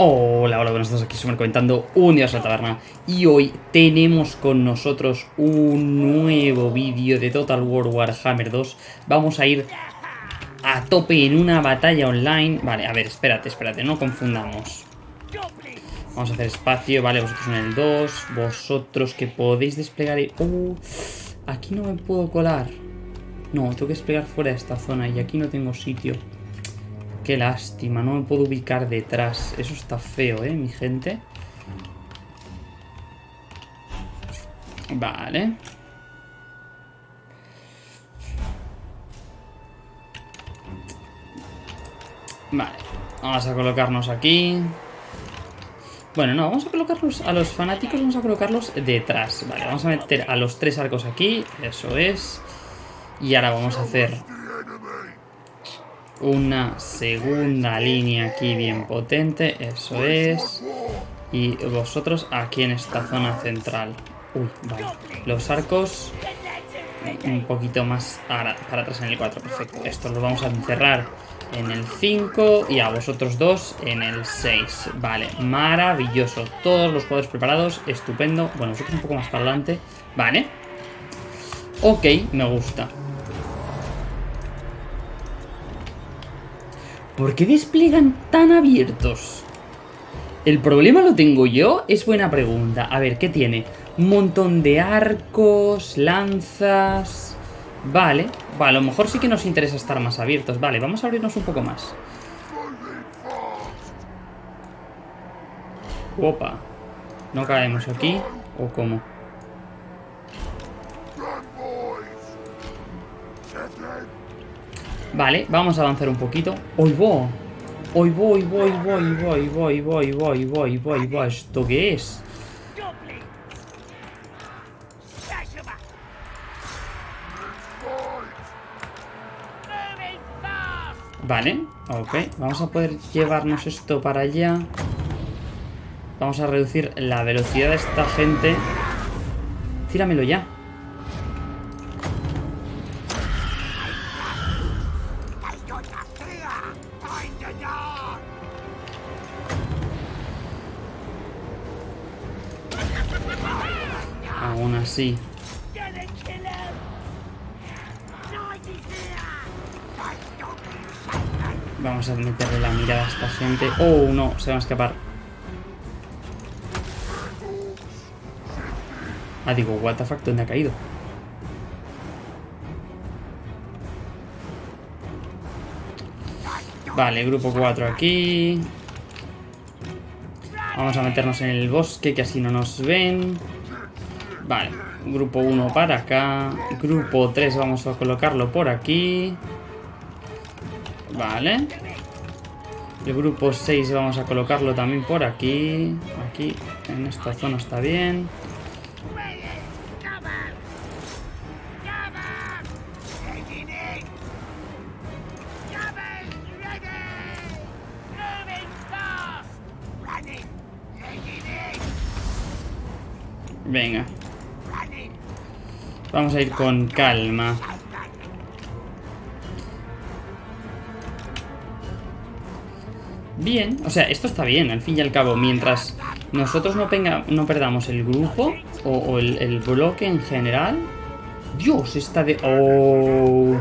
Hola, hola, buenos días, aquí Summer comentando un día a la taberna. Y hoy tenemos con nosotros un nuevo vídeo de Total War Warhammer 2 Vamos a ir a tope en una batalla online. Vale, a ver, espérate, espérate, no confundamos. Vamos a hacer espacio, vale, vosotros en el 2 Vosotros que podéis desplegar... Uh, aquí no me puedo colar. No, tengo que desplegar fuera de esta zona y aquí no tengo sitio Qué lástima, no me puedo ubicar detrás. Eso está feo, ¿eh, mi gente? Vale. Vale. Vamos a colocarnos aquí. Bueno, no, vamos a colocarlos a los fanáticos, vamos a colocarlos detrás. Vale, vamos a meter a los tres arcos aquí. Eso es. Y ahora vamos a hacer una segunda línea aquí bien potente, eso es. Y vosotros aquí en esta zona central. Uy, vale. Los arcos un poquito más para, atrás en el 4, perfecto. Esto lo vamos a encerrar en el 5 y a vosotros dos en el 6. Vale, maravilloso. Todos los jugadores preparados, estupendo. Bueno, vosotros un poco más para adelante. Vale. Ok, me gusta. ¿Por qué despliegan tan abiertos? ¿El problema lo tengo yo? Es buena pregunta. A ver, ¿qué tiene? Un montón de arcos, lanzas... Vale, vale, a lo mejor sí que nos interesa estar más abiertos. Vale, vamos a abrirnos un poco más. Opa. ¿No caemos aquí? ¿O cómo? Vale, vamos a avanzar un poquito. ¡Hoy voy! ¡Hoy voy, voy, voy, voy, voy, voy, voy, voy, voy! ¿Esto qué es? Vale, ok. Vamos a poder llevarnos esto para allá. Vamos a reducir la velocidad de esta gente. Tíramelo ya. Aún así. Vamos a meterle la mirada a esta gente. ¡Oh, no! Se va a escapar. Ah, digo, what the fuck, ¿dónde ha caído? Vale, grupo 4 aquí. Vamos a meternos en el bosque, que así no nos ven. Vale, grupo 1 para acá. Grupo 3 vamos a colocarlo por aquí. Vale. El grupo 6 vamos a colocarlo también por aquí. Aquí, en esta zona está bien. Venga. Vamos a ir con calma. Bien, o sea, esto está bien, al fin y al cabo. Mientras nosotros no, no perdamos el grupo o, el, bloque en general. Dios, está de... Oh.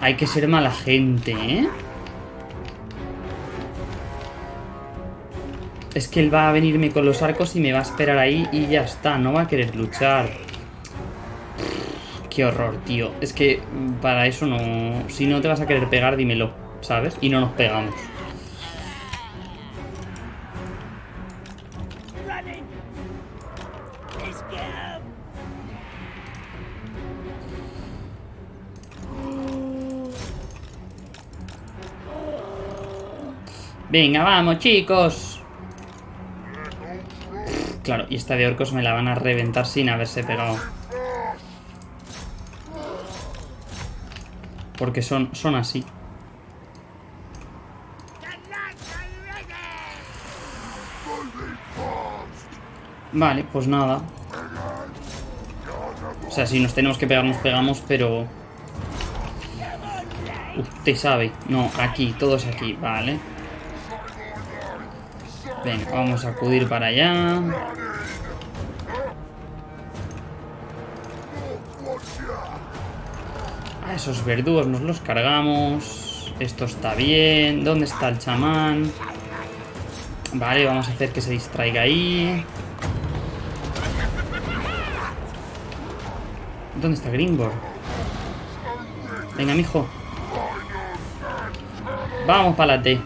Hay que ser mala gente, ¿eh? Es que él va a venirme con los arcos y me va a esperar ahí y ya está. No va a querer luchar. Qué horror, tío. Es que para eso no... Si no te vas a querer pegar, dímelo, ¿sabes? Y no nos pegamos. Venga, vamos, chicos. Y esta de orcos me la van a reventar sin haberse pegado. Porque son, son así. Vale, pues nada. O sea, si nos tenemos que pegar, nos pegamos, pero... Usted sabe. No, aquí, todos aquí, vale. Venga, vamos a acudir para allá. Esos verdugos nos los cargamos. Esto está bien. ¿Dónde está el chamán? Vale, vamos a hacer que se distraiga ahí. ¿Dónde está Gringor? Venga, mijo. Vamos para la T.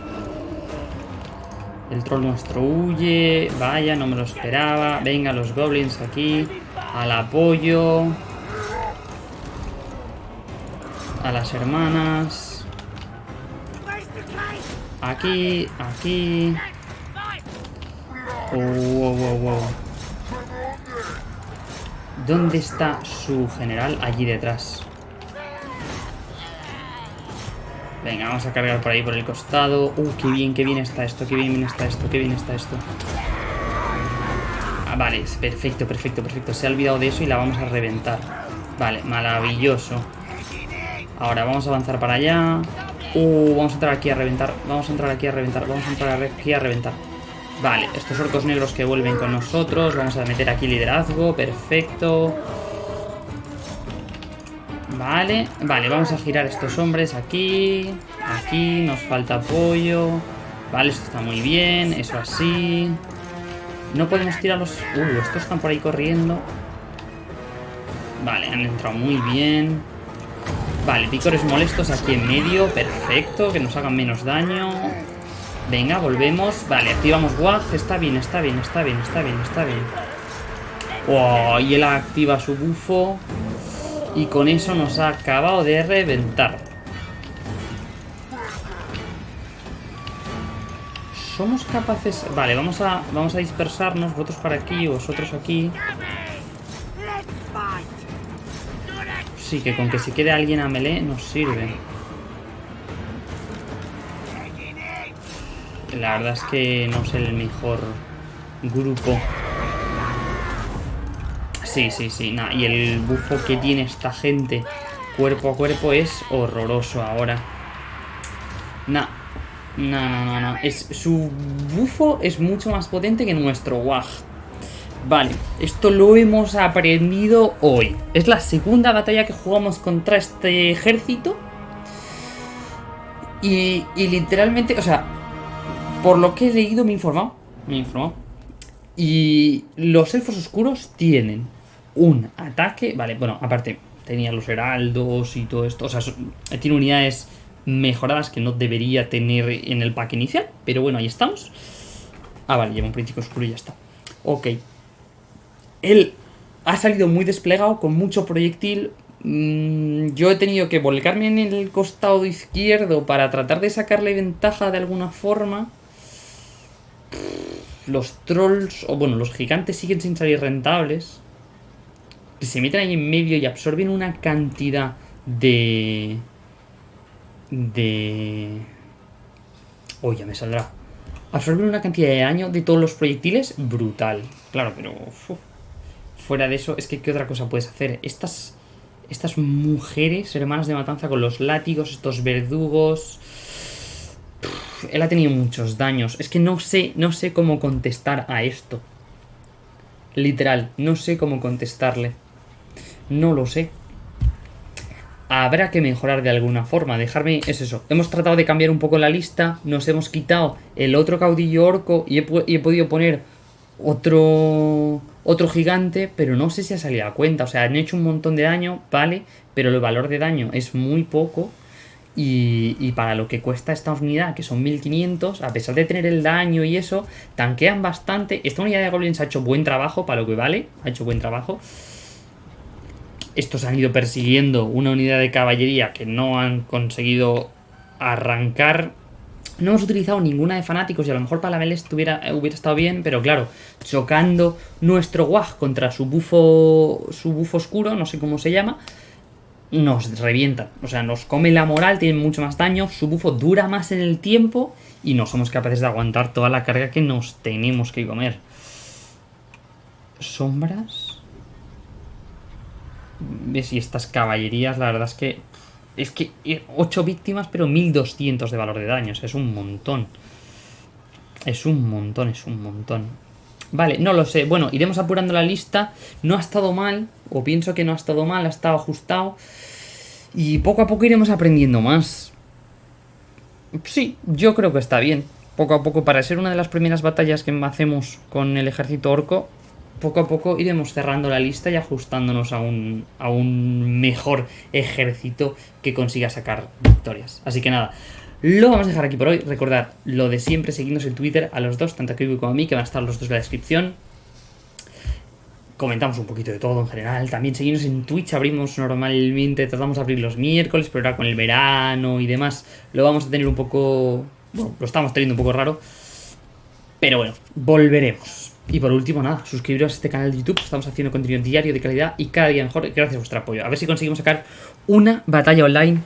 El troll nuestro huye. Vaya, no me lo esperaba. Venga, los goblins aquí. Al apoyo. A las hermanas. Aquí, aquí. Oh, wow, wow, wow. ¿Dónde está su general? Allí detrás. Venga, vamos a cargar por ahí, por el costado. Uh, qué bien, qué bien está esto, qué bien está esto, qué bien está esto. Ah, vale, perfecto, perfecto, perfecto. Se ha olvidado de eso y la vamos a reventar. Vale, maravilloso. Ahora vamos a avanzar para allá. Uh, vamos a entrar aquí a reventar. Vamos a entrar aquí a reventar. Vamos a entrar aquí a reventar. Vale, estos orcos negros que vuelven con nosotros. Vamos a meter aquí liderazgo. Perfecto. Vale, vale, vamos a girar estos hombres aquí. Aquí, nos falta apoyo. Vale, esto está muy bien. Eso así. No podemos tirarlos... Uh, estos están por ahí corriendo. Vale, han entrado muy bien. Vale, picores molestos aquí en medio. Perfecto, que nos hagan menos daño. Venga, volvemos. Vale, activamos WAG. Está bien, está bien, está bien, está bien, está bien. Oh, y él activa su bufo. Y con eso nos ha acabado de reventar. Somos capaces... Vale, vamos a, vamos a dispersarnos. Vosotros para aquí, vosotros aquí. Sí, que con que se quede alguien a melee nos sirve. La verdad es que no es el mejor grupo. Sí, sí, sí. y el bufo que tiene esta gente cuerpo a cuerpo es horroroso ahora. No, no, no, no. Es, su bufo es mucho más potente que nuestro WAG. Vale, esto lo hemos aprendido hoy. Es la segunda batalla que jugamos contra este ejército. Y, y literalmente, o sea, por lo que he leído, me he informado. Me he informado. Y los elfos oscuros tienen un ataque. Vale, bueno, aparte, tenía los heraldos y todo esto. O sea, tiene unidades mejoradas que no debería tener en el pack inicial. Pero bueno, ahí estamos. Ah, vale, lleva un príncipe oscuro y ya está. Ok. Él ha salido muy desplegado, con mucho proyectil. Mm, yo he tenido que volcarme en el costado izquierdo para tratar de sacarle ventaja de alguna forma los trolls, o bueno, los gigantes siguen sin salir rentables. Se meten ahí en medio y absorben una cantidad de... De... Oh, ya me saldrá. Absorben una cantidad de daño de todos los proyectiles brutal. Claro, pero... Fuera de eso, es que ¿qué otra cosa puedes hacer? Estas... Estas mujeres, hermanas de matanza con los látigos, estos verdugos él ha tenido muchos daños. Es que no sé, no sé cómo contestar a esto. Literal, no sé cómo contestarle. No lo sé. Habrá que mejorar de alguna forma. Dejarme... Es eso. Hemos tratado de cambiar un poco la lista. Nos hemos quitado el otro caudillo orco y he, podido poner otro otro gigante, pero no sé si ha salido a cuenta. O sea, han hecho un montón de daño, vale, pero el valor de daño es muy poco. Y, para lo que cuesta esta unidad, que son 1500, a pesar de tener el daño y eso, tanquean bastante. Esta unidad de goblins ha hecho buen trabajo, para lo que vale, ha hecho buen trabajo. Estos han ido persiguiendo una unidad de caballería que no han conseguido arrancar. No hemos utilizado ninguna de fanáticos y a lo mejor para la Meles hubiera estado bien, pero claro, chocando nuestro WAG contra su bufo, su bufo oscuro, no sé cómo se llama, nos revientan. O sea, nos come la moral, tienen mucho más daño, su bufo dura más en el tiempo y no somos capaces de aguantar toda la carga que nos tenemos que comer. Sombras. ¿Ves? Y estas caballerías, la verdad es que Es que 8 eh, víctimas, pero 1200 de valor de daños. Es un montón. Es un montón, es un montón. Vale, no lo sé. Bueno, iremos apurando la lista. No ha estado mal, o pienso que no ha estado mal, ha estado ajustado. Y poco a poco iremos aprendiendo más. Sí, yo creo que está bien. Poco a poco, para ser una de las primeras batallas que hacemos con el ejército orco, poco a poco iremos cerrando la lista y ajustándonos a un, a un mejor ejército que consiga sacar victorias. Así que nada, lo vamos a dejar aquí por hoy. Recordad lo de siempre, seguidnos en Twitter a los dos, tanto a Kiwi como a mí, que van a estar los dos en la descripción. Comentamos un poquito de todo en general. También seguimos en Twitch, abrimos normalmente, tratamos de abrir los miércoles, pero ahora con el verano y demás lo vamos a tener un poco... Bueno, lo estamos teniendo un poco raro. Pero bueno, volveremos. Y por último, nada, suscribiros a este canal de YouTube. Estamos haciendo contenido diario de calidad y cada día mejor gracias a vuestro apoyo. A ver si conseguimos sacar una batalla online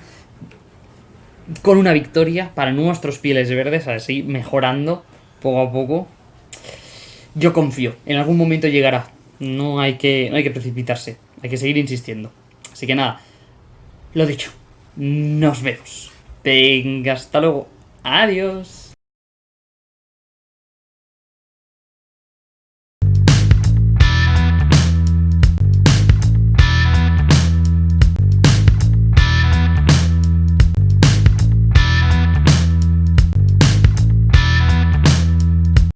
con una victoria para nuestros pieles verdes, así mejorando poco a poco. Yo confío, en algún momento llegará. No hay que, no hay que precipitarse, hay que seguir insistiendo. Así que nada, lo dicho, nos vemos. Venga, hasta luego. Adiós.